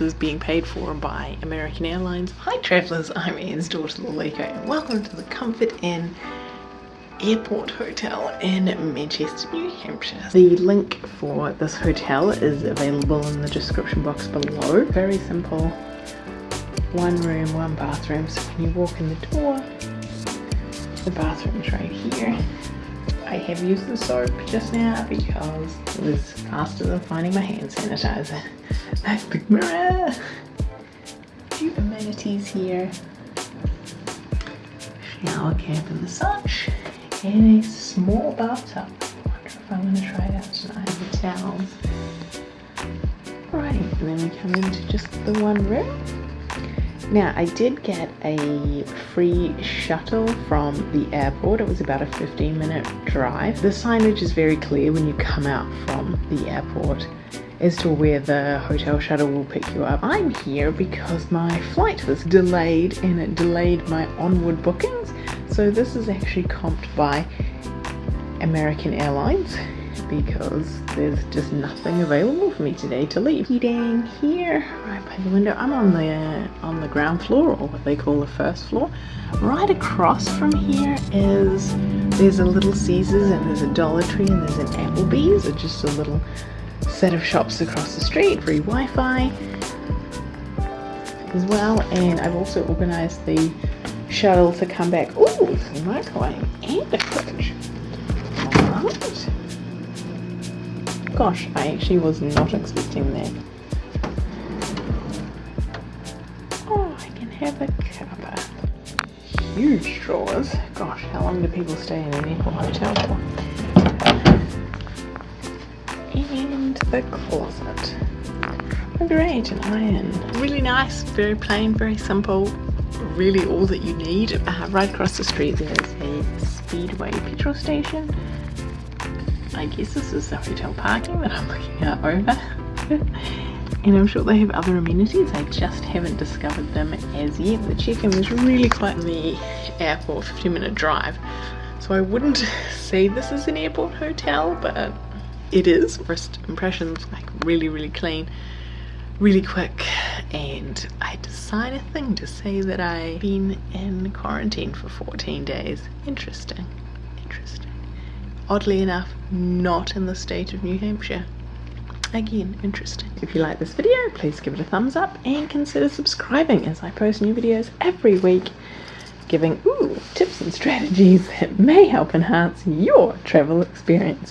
expenses being paid for by American Airlines. Hi travellers, I'm Anne's daughter Lalika and welcome to the Comfort Inn Airport Hotel in Manchester, New Hampshire. The link for this hotel is available in the description box below. Very simple, one room, one bathroom. So when you walk in the door, the bathroom's right here. I have used the soap just now because it was faster than finding my hand sanitizer. Nice big mirror. A Few amenities here. Shower cap and such. And a small bathtub. I wonder if I'm going to try it out tonight. The towels. Right, and then we come into just the one room. Now, I did get a free shuttle from the airport. It was about a 15 minute drive. The signage is very clear when you come out from the airport as to where the hotel shuttle will pick you up. I'm here because my flight was delayed and it delayed my onward bookings. So this is actually comped by American Airlines because there's just nothing available for me today to leave. Heating here, right by the window. I'm on the uh, on the ground floor, or what they call the first floor. Right across from here is there's a little Caesars and there's a Dollar Tree and there's an Applebee's. It's just a little set of shops across the street. Free Wi-Fi as well, and I've also organised the shuttle to come back. Ooh, a microwave and a fridge. Gosh, I actually was not expecting that. Oh, I can have a cuppa. Huge drawers. Gosh, how long do people stay in an airport hotel for? And the closet. Great, an iron. Really nice, very plain, very simple. Really all that you need. Uh, right across the street there's a Speedway petrol station I guess this is the hotel parking that I'm looking out over. and I'm sure they have other amenities, I just haven't discovered them as yet. The check-in was really quite in the airport, 15 minute drive. So I wouldn't say this is an airport hotel, but it is. First impressions, like really, really clean, really quick. And I decided a thing to say that I've been in quarantine for 14 days. Interesting, interesting oddly enough not in the state of New Hampshire. Again, interesting. If you like this video, please give it a thumbs up and consider subscribing as I post new videos every week giving ooh, tips and strategies that may help enhance your travel experiences.